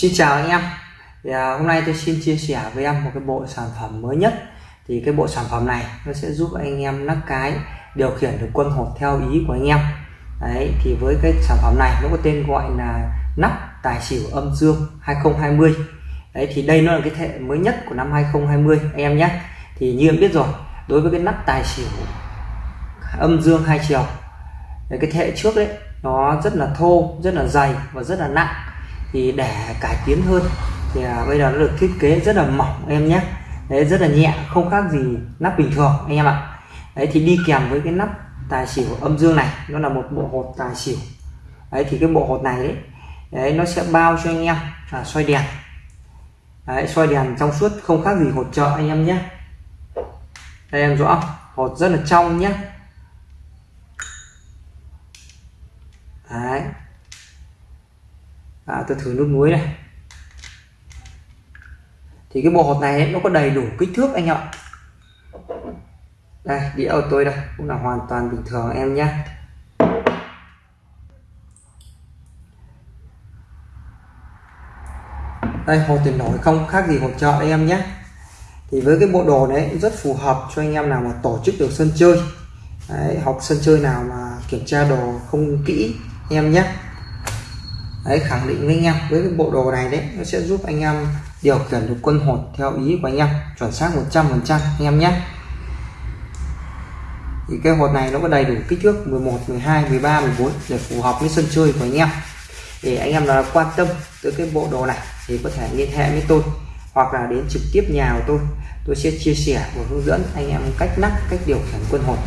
Xin chào anh em. Thì, à, hôm nay tôi xin chia sẻ với em một cái bộ sản phẩm mới nhất. Thì cái bộ sản phẩm này nó sẽ giúp anh em nắp cái điều khiển được quân hột theo ý của anh em. Đấy thì với cái sản phẩm này nó có tên gọi là nắp tài xỉu âm dương 2020 đấy thì đây nó là cái thế mới nhất của năm 2020 anh em nhé. Thì như em biết rồi đối với cái nắp tài xỉu âm dương hai chiều đấy, cái thế trước đấy nó rất là thô rất là dày và rất là nặng thì để cải tiến hơn. Thì à, bây giờ nó được thiết kế rất là mỏng em nhé. Đấy rất là nhẹ không khác gì nắp bình thường anh em ạ. Đấy thì đi kèm với cái nắp tài xỉu âm dương này nó là một bộ hột tài xỉu. Đấy thì cái bộ hột này đấy, đấy nó sẽ bao cho anh em à, xoay đèn. Đấy, xoay đèn trong suốt không khác gì hột trợ anh em nhé. Đây em rõ hột rất là trong nhé. Đấy à, tôi thử nước muối này. Thì cái bộ hột này ấy, nó có đầy đủ kích thước anh ạ. Đây đĩa của tôi đây cũng là hoàn toàn bình thường em nhé. Đây hột tiền nổi không khác gì hột chợ em nhé. Thì với cái bộ đồ đấy rất phù hợp cho anh em nào mà tổ chức được sân chơi. Đấy, học sân chơi nào mà kiểm tra đồ không kỹ em nhé đấy, khẳng định với anh em. Với cái bộ đồ này đấy, nó sẽ giúp anh em điều khiển được quân hột theo ý của anh em, chuẩn xác 100 phần trăm anh em nhé. Thì cái hột này nó có đầy đủ kích thước 11 12 13 14 để phù hợp với sân chơi của anh em. Để anh em là quan tâm tới cái bộ đồ này thì có thể liên hệ với tôi hoặc là đến trực tiếp nhà của tôi. Tôi sẽ chia sẻ và hướng dẫn anh em cách nắp, cách điều khiển quân hột,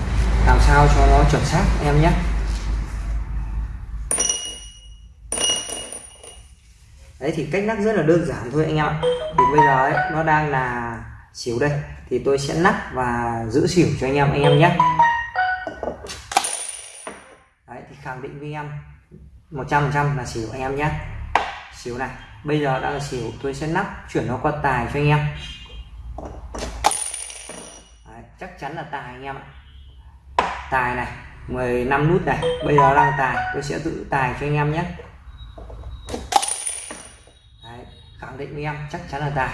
làm sao cho nó chuẩn xác em nhé. Đấy thì cách nắp rất là đơn giản thôi anh em ạ. Thì bây giờ ấy, nó đang là xỉu đây. Thì tôi sẽ nắp và giữ xỉu cho anh em anh em nhé. Đấy thì khẳng định với anh em 100% là xỉu anh em nhé. Xỉu này bây giờ đang là xỉu tôi sẽ nắp chuyển nó qua tài cho anh em. Đấy, chắc chắn là tài anh em ạ. Tài này 15 nút này bây giờ đang tài tôi sẽ giữ tài cho anh em nhé. Khẳng định với em, chắc chắn là tài.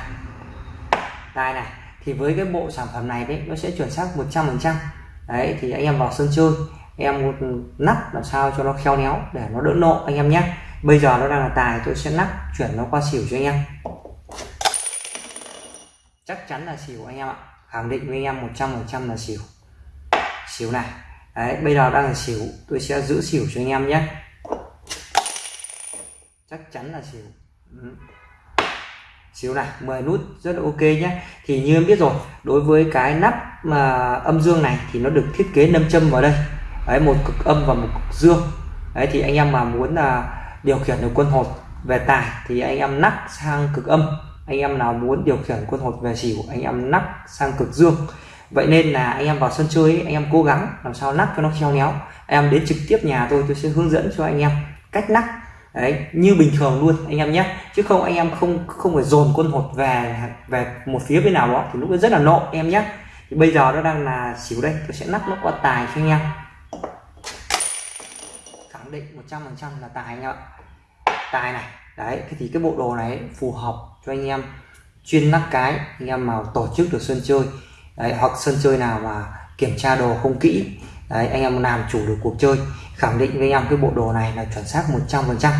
Tài này, thì với cái bộ sản phẩm này đấy, nó sẽ chuẩn xác 100 phần trăm. Đấy, thì anh em vào sân chơi, em một nắp làm sao cho nó khéo léo để nó đỡ nộ anh em nhé. Bây giờ nó đang là tài, tôi sẽ nắp chuyển nó qua xỉu cho anh em. Chắc chắn là xỉu anh em ạ. Khẳng định với anh em 100 phần trăm là xỉu. Xỉu này. Đấy, bây giờ đang là xỉu, tôi sẽ giữ xỉu cho anh em nhé. Chắc chắn là xỉu. Ừ xíu này 10 nút rất là ok nhé. Thì như em biết rồi đối với cái nắp mà âm dương này thì nó được thiết kế nâm châm vào đây. Đấy một cực âm và một cực dương. Đấy thì anh em mà muốn là điều khiển được quân hột về tài thì anh em nắp sang cực âm. Anh em nào muốn điều khiển quân hột về xỉu anh em nắp sang cực dương. Vậy nên là anh em vào sân chơi ấy, anh em cố gắng làm sao nắp cho nó khéo léo. Em đến trực tiếp nhà tôi tôi sẽ hướng dẫn cho anh em cách nắp đấy như bình thường luôn anh em nhé. Chứ không anh em không không phải dồn quân hột về về một phía bên nào đó thì lúc đó rất là nộ em nhé. Thì bây giờ nó đang là xỉu đây tôi sẽ nắp nó qua tài cho anh em. Khẳng định 100 phần trăm là tài anh ạ. Tài này đấy thì cái bộ đồ này phù hợp cho anh em chuyên nắp cái anh em mà tổ chức được sân chơi đấy, hoặc sân chơi nào mà kiểm tra đồ không kỹ đấy anh em làm chủ được cuộc chơi khẳng định với anh em cái bộ đồ này là chuẩn xác 100%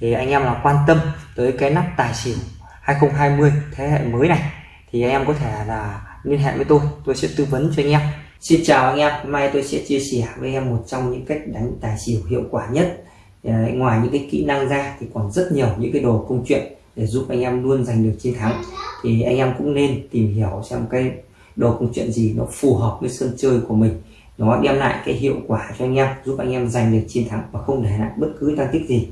thì anh em là quan tâm tới cái nắp tài xỉu 2020 thế hệ mới này thì anh em có thể là liên hệ với tôi tôi sẽ tư vấn cho anh em. Xin chào anh em hôm nay tôi sẽ chia sẻ với em một trong những cách đánh tài xỉu hiệu quả nhất. Đấy, ngoài những cái kỹ năng ra thì còn rất nhiều những cái đồ công chuyện để giúp anh em luôn giành được chiến thắng. Thì anh em cũng nên tìm hiểu xem cái đồ công chuyện gì nó phù hợp với sân chơi của mình nó đem lại cái hiệu quả cho anh em, giúp anh em giành được chiến thắng và không để lại bất cứ tăng tích gì.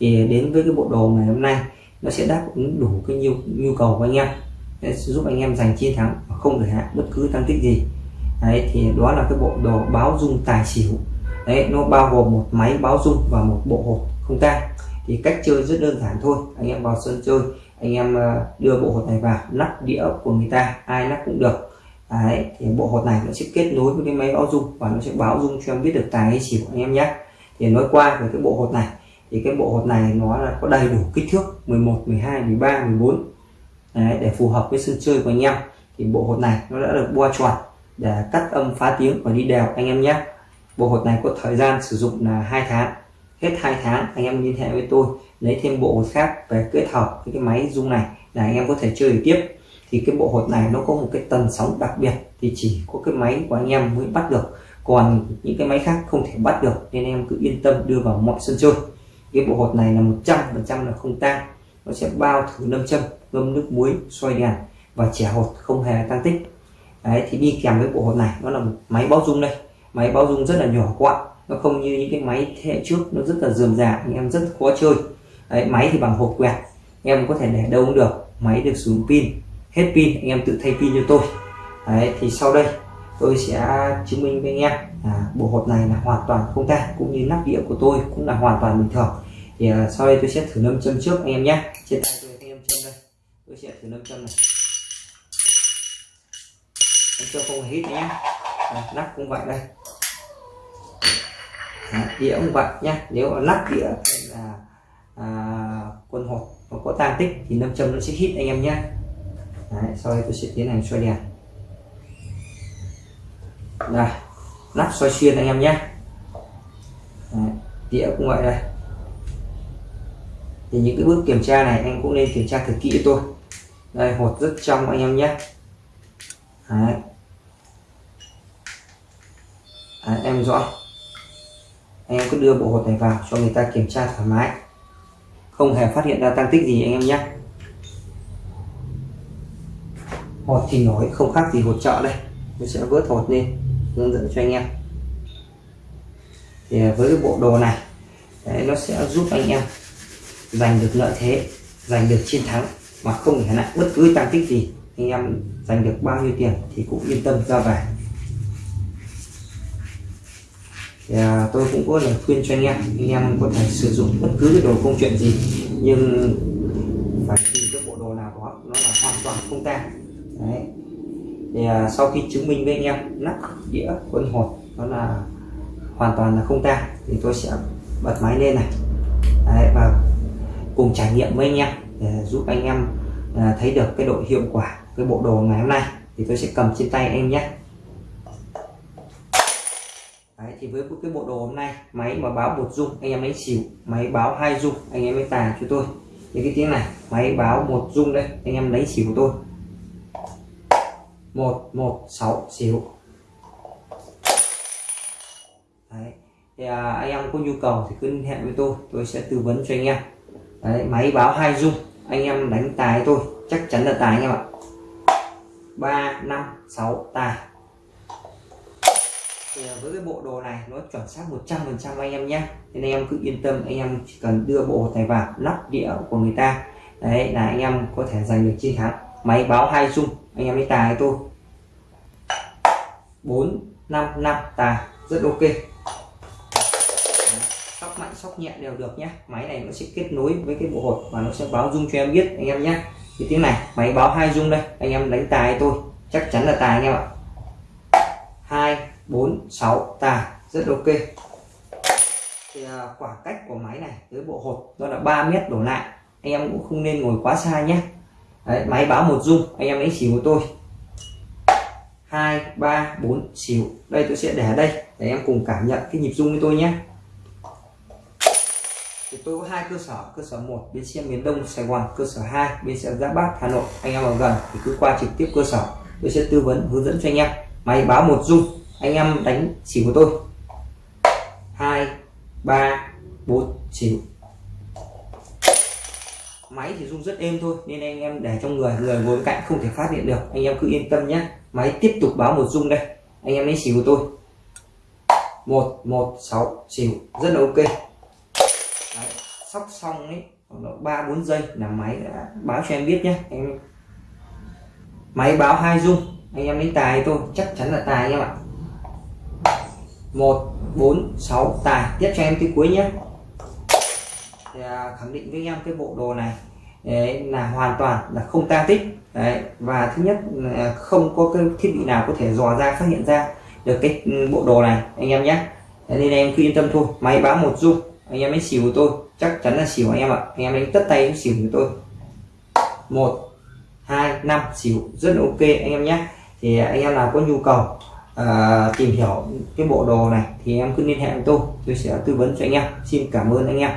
Thì đến với cái bộ đồ ngày hôm nay, nó sẽ đáp ứng đủ cái nhu nhu cầu của anh em để giúp anh em giành chiến thắng và không để lại bất cứ tăng tích gì. Đấy, thì đó là cái bộ đồ báo dung tài xỉu. Đấy, nó bao gồm một máy báo dung và một bộ hột không tang. Thì cách chơi rất đơn giản thôi. Anh em vào sân chơi, anh em ờ, đưa bộ hột này vào, nắp đĩa của người ta, ai nắp cũng được. Đấy, thì bộ hột này nó sẽ kết nối với cái máy báo dung và nó sẽ báo dung cho em biết được tài hay xỉu anh em nhé. Thì nói qua về cái bộ hột này thì cái bộ hột này nó là có đầy đủ kích thước 11 12 13 14 Đấy, để phù hợp với sân chơi của anh em. Thì bộ hột này nó đã được boa chuẩn để cắt âm phá tiếng và đi đều anh em nhé. Bộ hột này có thời gian sử dụng là hai tháng. Hết hai tháng anh em liên hệ với tôi lấy thêm bộ hột khác về kết hợp với cái máy dung này là anh em có thể chơi tiếp thì cái bộ hột này nó có một cái tần sóng đặc biệt thì chỉ có cái máy của anh em mới bắt được. Còn những cái máy khác không thể bắt được nên em cứ yên tâm đưa vào mọi sân chơi. Cái bộ hột này là 100% là không tan nó sẽ bao thử lâm châm ngâm nước muối xoay đèn và trẻ hột không hề tăng tích. Đấy thì đi kèm với bộ hột này nó là một máy báo dung đây. Máy báo dung rất là nhỏ gọn nó không như những cái máy thế hệ trước nó rất là dườm già anh em rất khó chơi. Đấy, máy thì bằng hộp quẹt em có thể để đâu cũng được máy được sử dụng pin hết pin anh em tự thay pin cho tôi. Đấy thì sau đây tôi sẽ chứng minh với anh em là bộ hột này là hoàn toàn không tan cũng như nắp đĩa của tôi cũng là hoàn toàn bình thường. Thì uh, sau đây tôi sẽ thử nâm châm trước anh em nhé. Trên tay tôi anh em châm đây. Tôi sẽ thử nâm châm này. Nâm châm không hít nhé. À, nắp cũng vậy đây. À, đĩa cũng vậy nhé. Nếu nắp đĩa là à, quân hột nó có tan tích thì nâm châm nó sẽ hít anh em nhé. Đấy, sau đây tôi sẽ tiến hành xoay đèn. Đây nắp xoay xuyên anh em nhé. Đĩa cũng vậy đây. Thì những cái bước kiểm tra này anh cũng nên kiểm tra thật kỹ tôi. Đây hột rất trong anh em nhé. Đấy. Đấy, em rõ. Anh em cứ đưa bộ hột này vào cho người ta kiểm tra thoải mái. Không hề phát hiện ra tăng tích gì anh em nhé hột thì nổi không khác gì hột chợ đây. Tôi sẽ vớt hột lên hướng dẫn cho anh em. Thì à, với cái bộ đồ này đấy, nó sẽ giúp anh em giành được lợi thế giành được chiến thắng mà không phải lại bất cứ tăng tích gì. Anh em giành được bao nhiêu tiền thì cũng yên tâm ra về. Thì à, tôi cũng có lời khuyên cho anh em anh em có thể sử dụng bất cứ cái đồ công chuyện gì nhưng phải tìm cái bộ đồ nào đó nó là hoàn toàn không tan đấy. Thì à, sau khi chứng minh với anh em nắp đĩa quân hột nó là hoàn toàn là không tan thì tôi sẽ bật máy lên này. Đấy, và cùng trải nghiệm với anh em để giúp anh em à, thấy được cái độ hiệu quả cái bộ đồ ngày hôm nay. Thì tôi sẽ cầm trên tay anh nhé. Đấy, thì với cái bộ đồ hôm nay máy mà báo một dung anh em lấy xỉu máy báo hai dung anh em mới tài cho tôi. Như cái tiếng này máy báo một dung đây anh em lấy xỉu của tôi một một sáu xỉu Đấy. thì à, anh em có nhu cầu thì cứ liên hệ với tôi tôi sẽ tư vấn cho anh em. Đấy, máy báo hai dung anh em đánh tài tôi chắc chắn là tài anh em ạ. Ba năm sáu tài. Thì à, với cái bộ đồ này nó chuẩn xác 100 phần trăm anh em nhé. Nên anh em cứ yên tâm anh em chỉ cần đưa bộ tài vào nắp đĩa của người ta. Đấy là anh em có thể giành được chiến thắng. Máy báo hai dung anh em đi tài tôi. Bốn, năm năm, tài. Rất ok. Sóc mạnh, sóc nhẹ đều được nhé máy này nó sẽ kết nối với cái bộ hột và nó sẽ báo dung cho em biết, anh em nhé thì tiếng này, máy báo hai dung đây. Anh em đánh tài tôi. Chắc chắn là tài anh em ạ. Hai, bốn, sáu, tài. Rất ok. Thì à, khoảng cách của máy này tới bộ hột đó là 3 mét đổ lại. Anh em cũng không nên ngồi quá xa nhé Đấy, máy báo một dung anh em đánh xỉu của tôi. Hai ba bốn xỉu. Đây tôi sẽ để đây để em cùng cảm nhận cái nhịp dung với tôi nhé. Thì tôi có hai cơ sở cơ sở một bên xe miền đông sài gòn cơ sở 2 bên xe giáp bát hà nội. Anh em ở gần thì cứ qua trực tiếp cơ sở. Tôi sẽ tư vấn hướng dẫn cho anh em. Máy báo một dung anh em đánh xỉu của tôi hai ba bốn xỉu máy thì rung rất êm thôi nên anh em để trong người người ngồi bên cạnh không thể phát hiện được. Anh em cứ yên tâm nhé máy tiếp tục báo một rung đây. Anh em lấy xỉu tôi. Một một sáu xỉu. Rất là ok. Đấy, sóc xong ấy ba bốn giây là máy đã báo cho em biết nhé em máy báo hai rung anh em lấy tài tôi chắc chắn là tài anh em ạ. Một bốn sáu tài. Tiếp cho em cái cuối nhé thì à, khẳng định với em cái bộ đồ này đấy, là hoàn toàn là không tan tích. Đấy, và thứ nhất là không có cái thiết bị nào có thể dò ra phát hiện ra được cái ừ, bộ đồ này anh em nhé. Nên em cứ yên tâm thôi. Máy báo một dung anh em ấy xỉu của tôi chắc chắn là xỉu anh em ạ. Anh em đánh tất tay xỉu của tôi. Một hai năm xỉu rất là ok anh em nhé. Thì anh em nào có nhu cầu uh, tìm hiểu cái bộ đồ này thì em cứ liên hệ với tôi. Tôi sẽ tư vấn cho anh em. Xin cảm ơn anh em.